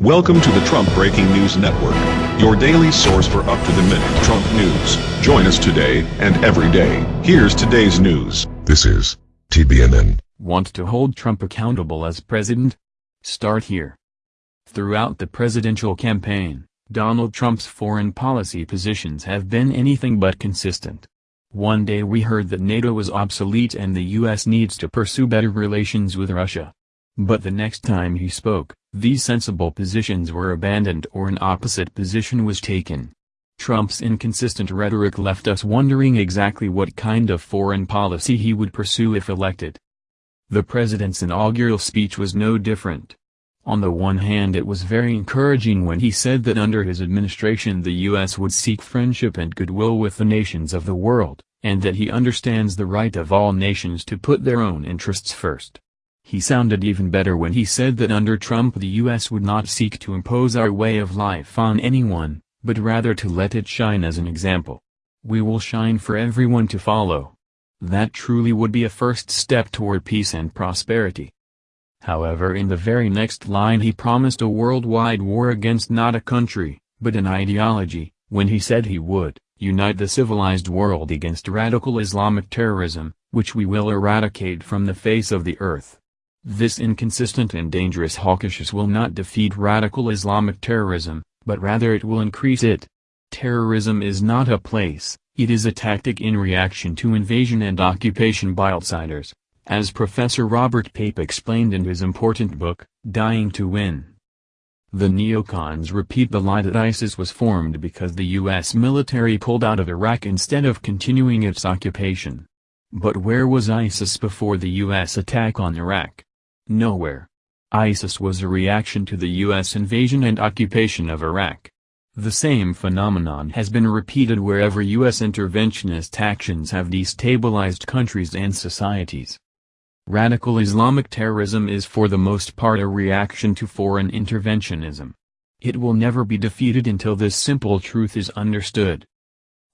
Welcome to the Trump Breaking News Network, your daily source for up-to-the-minute Trump news. Join us today and every day. Here's today's news. This is TBNN. Want to hold Trump accountable as president? Start here. Throughout the presidential campaign, Donald Trump's foreign policy positions have been anything but consistent. One day we heard that NATO is obsolete and the US needs to pursue better relations with Russia. But the next time he spoke, these sensible positions were abandoned or an opposite position was taken. Trump's inconsistent rhetoric left us wondering exactly what kind of foreign policy he would pursue if elected. The president's inaugural speech was no different. On the one hand it was very encouraging when he said that under his administration the U.S. would seek friendship and goodwill with the nations of the world, and that he understands the right of all nations to put their own interests first. He sounded even better when he said that under Trump the U.S. would not seek to impose our way of life on anyone, but rather to let it shine as an example. We will shine for everyone to follow. That truly would be a first step toward peace and prosperity. However in the very next line he promised a worldwide war against not a country, but an ideology, when he said he would, unite the civilized world against radical Islamic terrorism, which we will eradicate from the face of the earth. This inconsistent and dangerous hawkishness will not defeat radical Islamic terrorism, but rather it will increase it. Terrorism is not a place, it is a tactic in reaction to invasion and occupation by outsiders, as Professor Robert Pape explained in his important book, Dying to Win. The neocons repeat the lie that ISIS was formed because the U.S. military pulled out of Iraq instead of continuing its occupation. But where was ISIS before the U.S. attack on Iraq? Nowhere. ISIS was a reaction to the U.S. invasion and occupation of Iraq. The same phenomenon has been repeated wherever U.S. interventionist actions have destabilized countries and societies. Radical Islamic terrorism is for the most part a reaction to foreign interventionism. It will never be defeated until this simple truth is understood.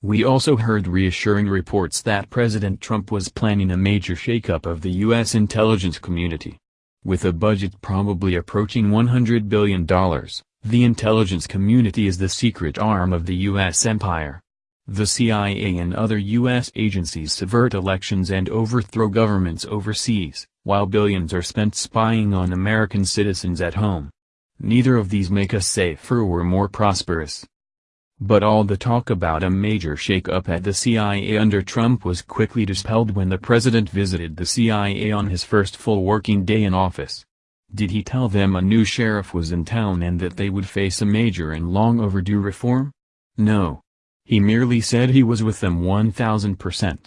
We also heard reassuring reports that President Trump was planning a major shakeup of the U.S. intelligence community. With a budget probably approaching $100 billion, the intelligence community is the secret arm of the U.S. empire. The CIA and other U.S. agencies subvert elections and overthrow governments overseas, while billions are spent spying on American citizens at home. Neither of these make us safer or more prosperous. But all the talk about a major shake-up at the CIA under Trump was quickly dispelled when the president visited the CIA on his first full working day in office. Did he tell them a new sheriff was in town and that they would face a major and long overdue reform? No. He merely said he was with them 1000%.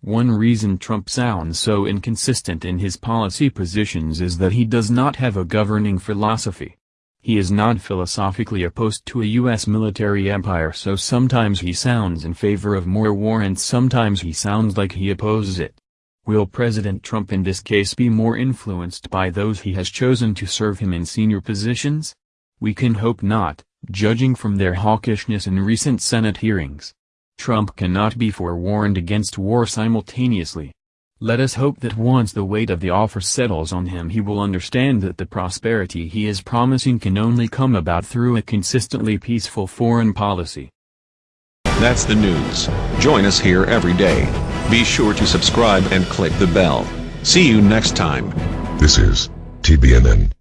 One reason Trump sounds so inconsistent in his policy positions is that he does not have a governing philosophy. He is not philosophically opposed to a U.S. military empire so sometimes he sounds in favor of more war and sometimes he sounds like he opposes it. Will President Trump in this case be more influenced by those he has chosen to serve him in senior positions? We can hope not, judging from their hawkishness in recent Senate hearings. Trump cannot be forewarned against war simultaneously. Let us hope that once the weight of the offer settles on him he will understand that the prosperity he is promising can only come about through a consistently peaceful foreign policy. That's the news. Join us here every day. Be sure to subscribe and click the bell. See you next time. This is TBNN.